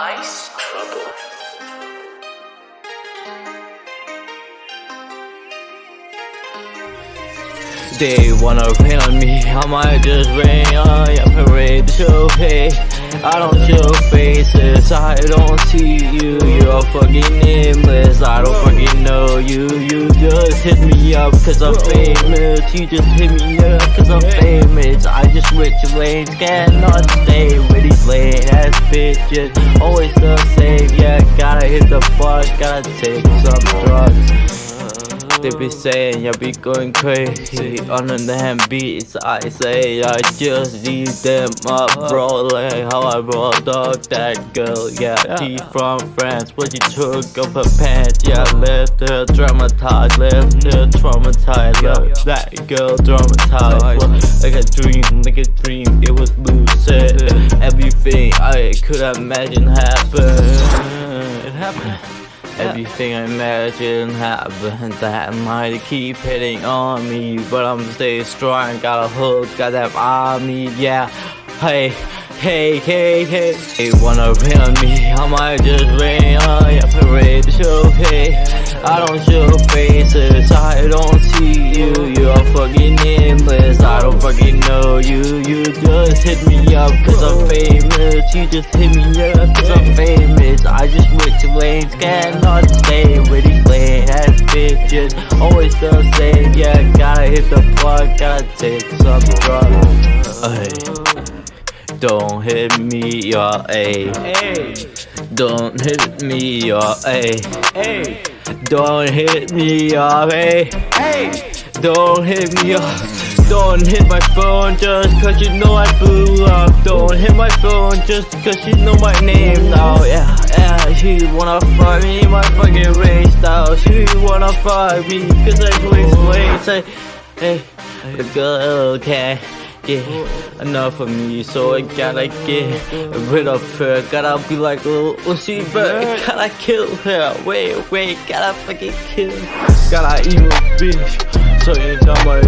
Ice Trouble. They wanna rain on me, I might just rain on your parade to pay. I don't show faces, I don't see you, you're fucking nameless. I don't fucking know you, you just hit me up cause I'm famous. You just hit me up cause I'm famous. I just switch lanes, cannot stay with these lame ass bitches. Always the same, yeah, gotta hit the fuck, gotta take some drugs. They be saying I be going crazy on the damn beats I say I just leave them up rolling. How I rolled up that girl Yeah, she from France. But she took off her pants Yeah, left her traumatized Left her traumatized. Left that girl traumatized. Well, Like a dream, like a dream It was lucid. Everything I could imagine happened. It happened Everything I imagine happened that might keep hitting on me But I'm staying strong, got a hook, got that army, yeah. Hey, hey, hey, hey. They wanna rain on me, I might just rain on your parade to show hey I don't show faces, I don't see you, you're fucking nameless I don't fucking know you, you just hit me up cause I'm famous. You just hit me up cause I'm famous. I just switch lanes, cannot stay with these lame ass bitches. Always the same, yeah, gotta hit the plug, gotta take some drugs. Ay. Don't hit me, your A. Don't hit me, your A. Don't hit me, your Hey. Don't hit me, your Don't hit my phone just cause you know I blew up. Don't hit my phone just cause you know my name now. Yeah, yeah, she wanna fuck me, my fucking race style. She wanna fuck me cause I lanes. Say, hey, the girl can't enough of me, so I gotta get rid of her. Gotta be like a little Uzi, but gotta kill her. Wait, wait, gotta fucking kill. Gotta eat evil bitch, so you know my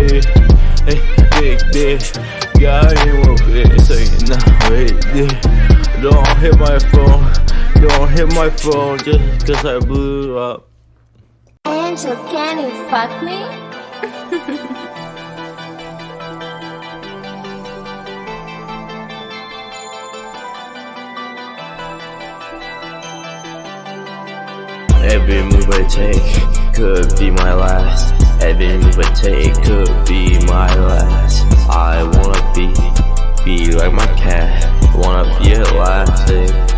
hey, big bitch. Gotta evil bitch, so you know wait. Don't hit my phone, don't hit my phone just cause I blew up. Angel, can you fuck me? Every move I take could be my last. Every move I take could be my last. I wanna be, be like my cat. Wanna be elastic.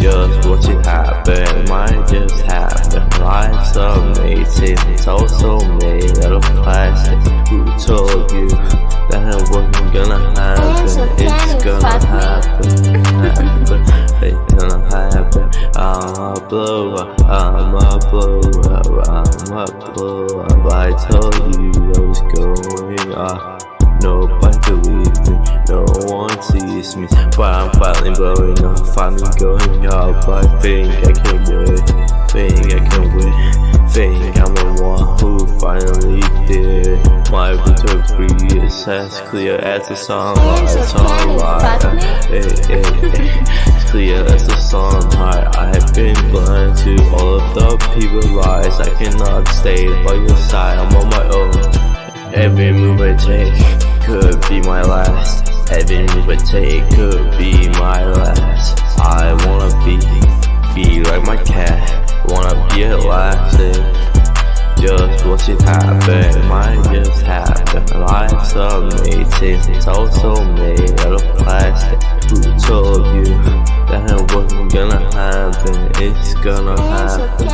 Just watch it happen, might just happen. Life's amazing, it's also made out of plastic. Who told you that it wasn't gonna happen? It's gonna happen, happen. It's gonna happen. I'm a blow up, I'm a blow up, I'm a blow up. I told you I was going up. Me. But I'm finally blowing up, finally going up. I think I can win, think I can win. Think I'm the one who finally did My victory is as clear as the sunlight, sunlight hey, hey, hey. It's clear as the sunlight I have been blind to all of the people lies. I cannot stay by your side, I'm on my own. Every move I take could be my last. Every move I take could be my last. I wanna be, be like my cat. Wanna be elastic. Just watch it happen, might just happen. Life's amazing, it's also made out of plastic. Who told you that it wasn't gonna happen? It's gonna happen,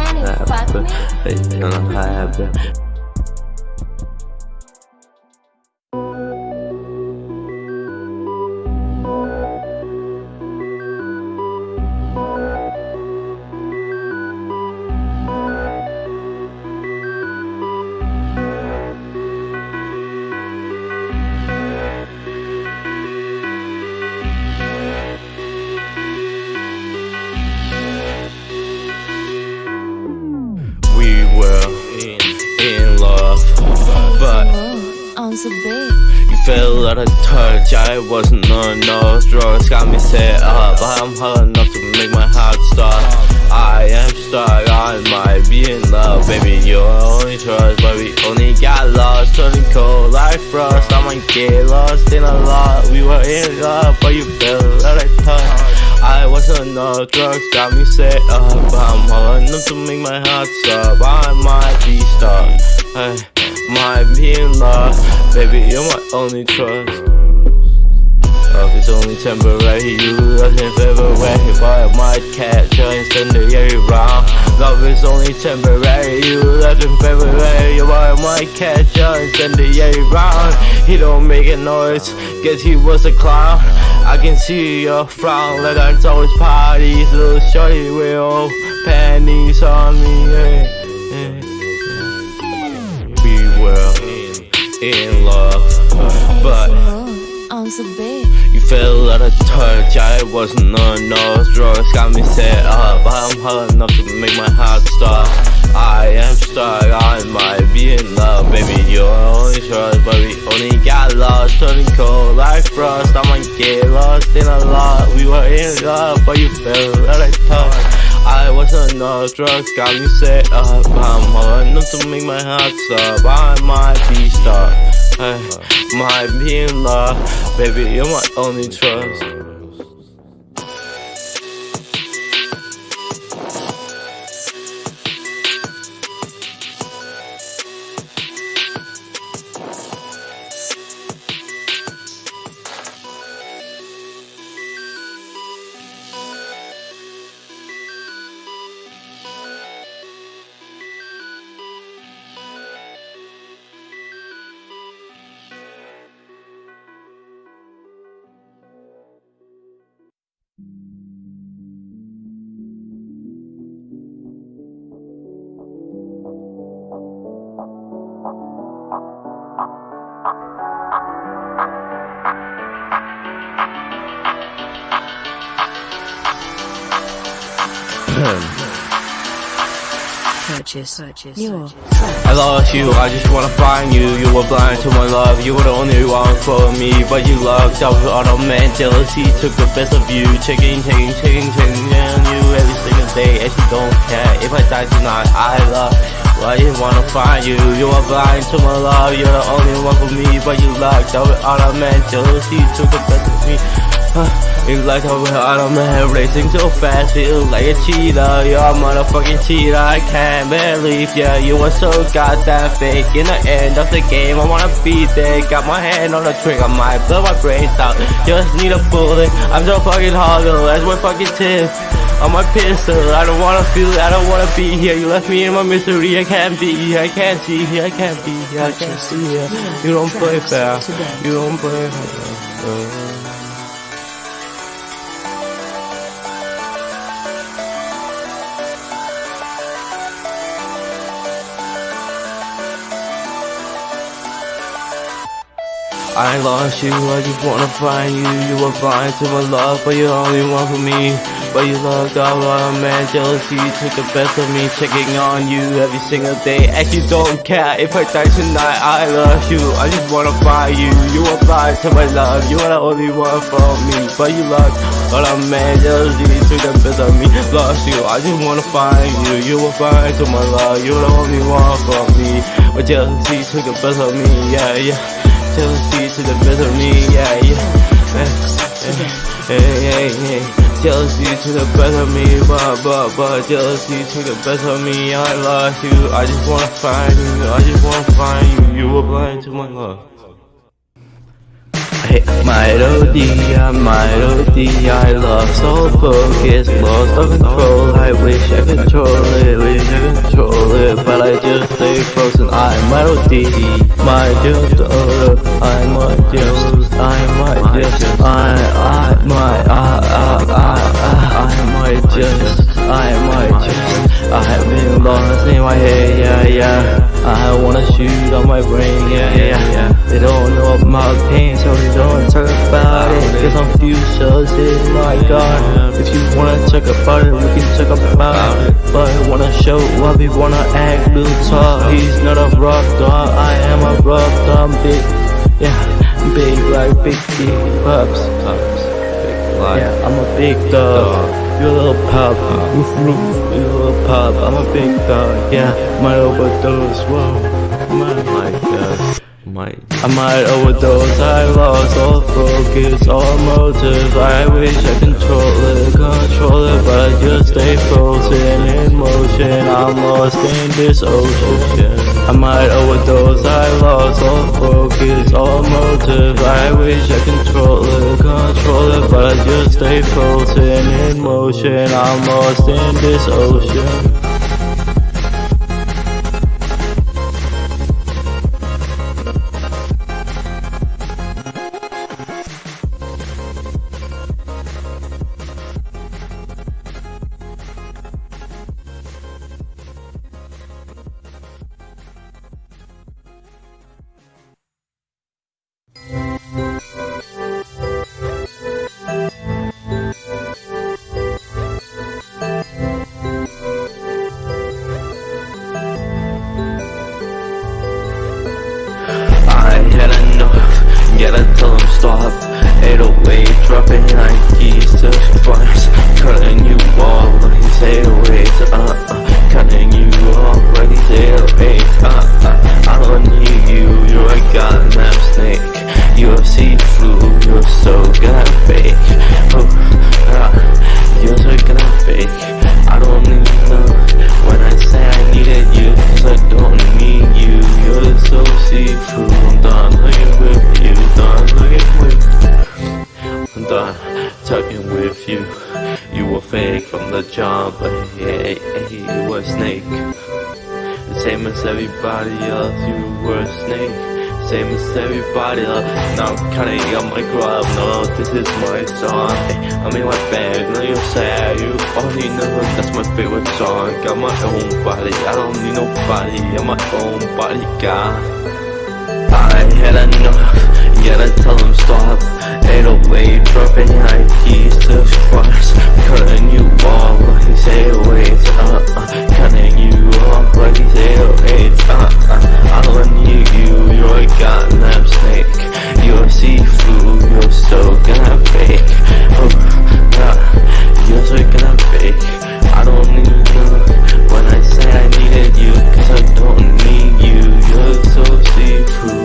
happen. It's gonna happen. The bed. you feel out of touch, I wasn't on no drugs. Got me set up, I'm hot enough to make my heart stop. I am stuck, I might be in love. Baby, you're only trust, but we only got lost. Turning cold like frost, I might get lost in a lot. We were in love, but you feel out of touch. I was on no drugs, got me set up. I'm hard enough to make my heart stop. I might be stuck, hey might be in love Baby, you're my only trust. Love is only temporary, you love in February. But I might catch you incendiary round Love is only temporary, you left in February. But I might catch you incendiary round He don't make a noise, guess he was a clown. I can see your frown. Like I told his parties Little shorty with old panties on me. Yeah, yeah in love. But you fell out of touch. I wasn't on no drugs. Got me set up. I'm hard enough to make my heart stop. I am stuck. I might be in love. Baby you're only trust But we only got lost. Turning cold like frost. I might get lost in a lot. We were in love But you fell out of touch on no drugs, got me set up I'm hard enough to make my heart stop. I might be stuck, I might be in love. Baby, you're my only trust purchase, purchase. Your I lost you, I just wanna find you. You were blind to my love, you were the only one for me But you locked up with auto man. Jealousy took the best of you. Taking, taking, taking, taking on you every single day. And she don't care if I die tonight, I love why you wanna find you? You are blind to my love, you're the only one for me But you locked up with auto man. Jealousy took the best of me. It's like I'm out of my head racing so fast, feel like a cheater You're a motherfucking cheater, I can't believe ya. You are so goddamn fake. In the end of the game, I wanna be there. Got my hand on the trigger, might blow my brains out. Just need a bullet, I'm so fucking hollow That's my fucking tip on my pistol. I don't wanna feel, I don't wanna be here. You left me in my misery, I can't be here. I can't see here, I can't be here. I can't see here. You don't play fair, you don't play fair I lost you, I just wanna find you. You were blind to my love, but you're only one for me. But you loved all of man, jealousy took the best of me. Checking on you every single day And you don't care if I die tonight, I love you I just wanna find you, you were blind to my love You are the only one for me. But you loved all of man, jealousy took the best of me. Lost you, I just wanna find you. You were blind to my love, you're the only one for me. But jealousy took the best of me, yeah, yeah. Jealousy to the best of me, yeah, yeah. Hey, hey, hey, Jealousy to the best of me, but, but, but Jealousy to the best of me, I lost you. I just wanna find you, I just wanna find you. You were blind to my love My melody, I love so focused, lost of control I wish I control it, wish I control it But I just stay frozen, I'm melody My just, uh, I might just, I might just I, I might, I, I, I, I might just, I might just I've been lost in my head, yeah, yeah. I wanna shoot on my brain, yeah, yeah, yeah. They don't know about pain, so they don't talk about it. Cause I'm fused in my God. If you wanna talk about it, we can talk about it. But I wanna show up, we wanna act real tough He's not a rough dog, I am a rough dumb bitch Yeah. Big like big D pups. Big yeah, I'm a big dog. You a little pup. Roof roof. You a little pup. I'm a big dog. Yeah, my overdose. Whoa. My like that. Might. I might overdose, I lost all focus, all motive I wish I control it, control it But I just stay frozen in motion I'm lost in this ocean I might overdose, I lost all focus, all motive I wish I control it, control it But I just stay frozen in motion I'm lost in this ocean 808 dropping like keys to bars Cutting you off like these 808s uh, uh, Cutting you off like these 808s uh, uh, I don't need you, you're a goddamn snake. A see-through, you're so goddamn fake. Oh, song Got my own body, I don't need nobody, I'm my own bodyguard I had enough gotta tell them stop. 808 dropping high keys to squats Cutting you off like these 808s uh, uh, Cutting you off like these 808s uh, uh, I don't need you, you're a goddamn snake. You're see-through, you're so gonna fake oh, uh, You're so gonna fake I don't need you. When I say I needed you Cause I don't need you, you're so see-through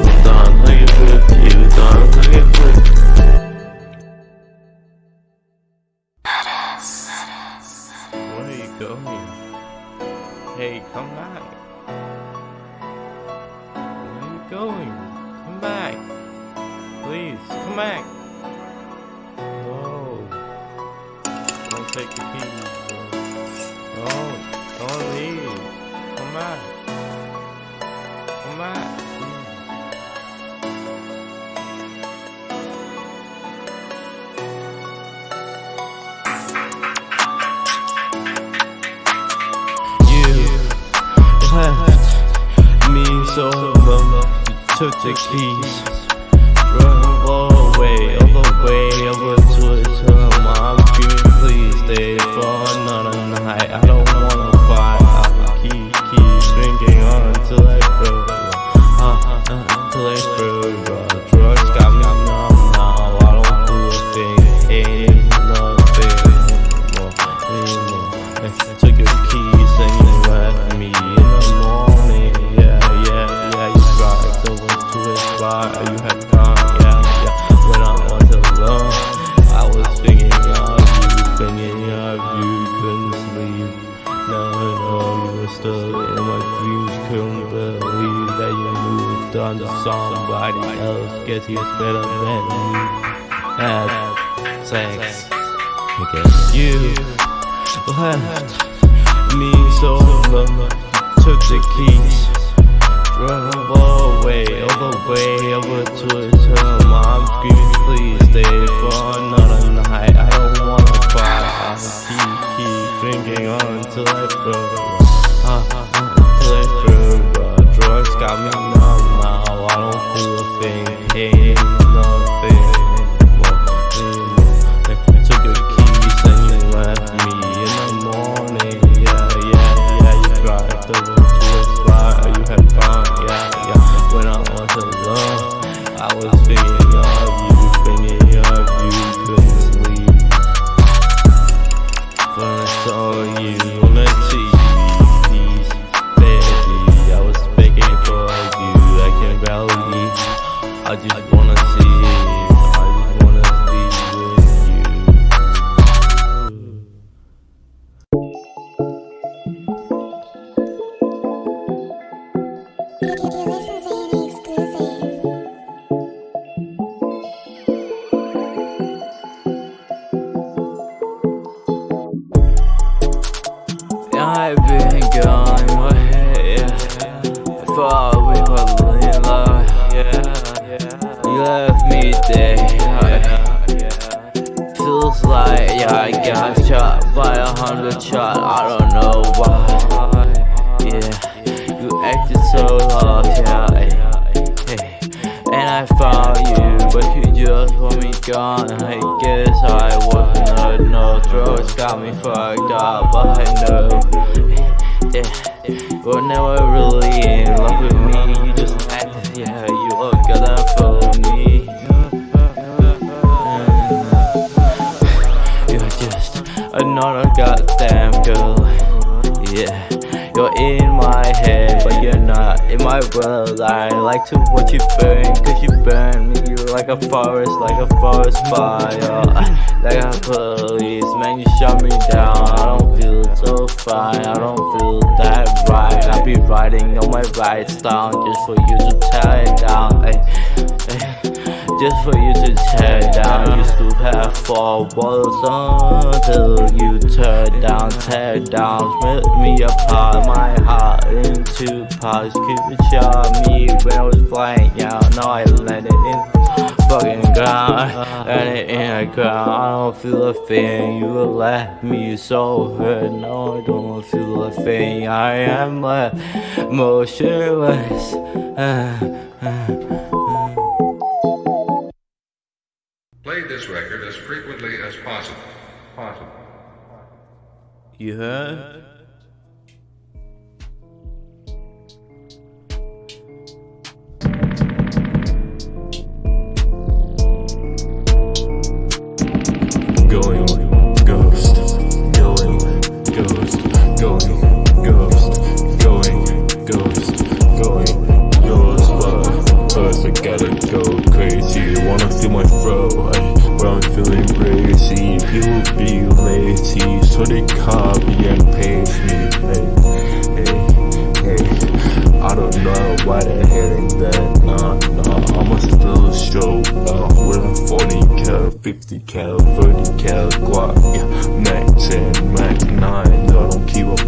took the keys, drove all away, all the way over to his home. I'm screaming, please stay for another night. I don't wanna fight. I keep, keep drinking until I throw, uh, uh, until I throw. Uh, drugs got me numb now. I don't feel a thing. Ain't nothing anymore, anymore. I took your keys and you left me You had gone. Yeah, yeah. When I was alone, I was thinking of you, thinking of you. Couldn't sleep. No, no, you were still in my dreams. Couldn't believe that you moved on to somebody else. Guess he was better than me. Had sex. I guess you left me so alone. Took the keys, drove the way over to his home. I'm screaming, please stay for another night. I don't wanna fight. I keep, keep drinking until I uh, until I. Uh, drugs got me numb now. I don't feel a thing. Pain, I've been gone away, yeah. Thought we were in love, yeah. You left me there, yeah. Feels like I got shot by a hundred shot, I don't know why, yeah. You acted so lost, yeah. And I found you but you just want me gone. I guess I wasn't enough. Drugs got me fucked up, but I know. Yeah, you're never really in love with me. You just acted, yeah, you look good enough for me. You're just another goddamn girl. Yeah, you're in my head, but you're not in my world. I like to watch you burn, cause you burn like a forest, like a forest fire. Like a police, man, you shut me down. I don't feel so fine, I don't feel that right. I be writing all my rights down just for you to tear it down. Ay, ay, just for you to tear it down. You still have four walls until you tear down, tear down, split me apart. My heart into parts. Could shot me when I was flying out. Now I landed in fucking ground and it in the ground. I don't feel a thing. You left me so hurt. No, I don't feel a thing. I am left motionless. Uh, uh, uh. Play this record as frequently as possible. Possible. You heard? Why they're hitting that. Nah, nah. I'ma still show up with a 40 cal, 50 cal, 30 cal, Glock, yeah, Max and Mac 9. I don't keep up